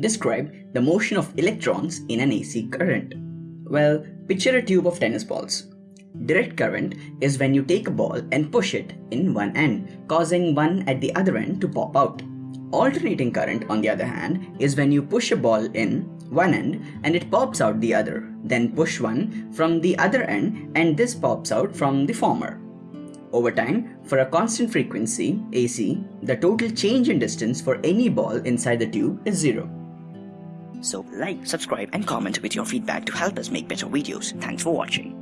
Describe the motion of electrons in an AC current. Well, picture a tube of tennis balls. Direct current is when you take a ball and push it in one end, causing one at the other end to pop out. Alternating current, on the other hand, is when you push a ball in one end and it pops out the other, then push one from the other end and this pops out from the former. Over time, for a constant frequency, AC, the total change in distance for any ball inside the tube is zero. So like, subscribe and comment with your feedback to help us make better videos. Thanks for watching.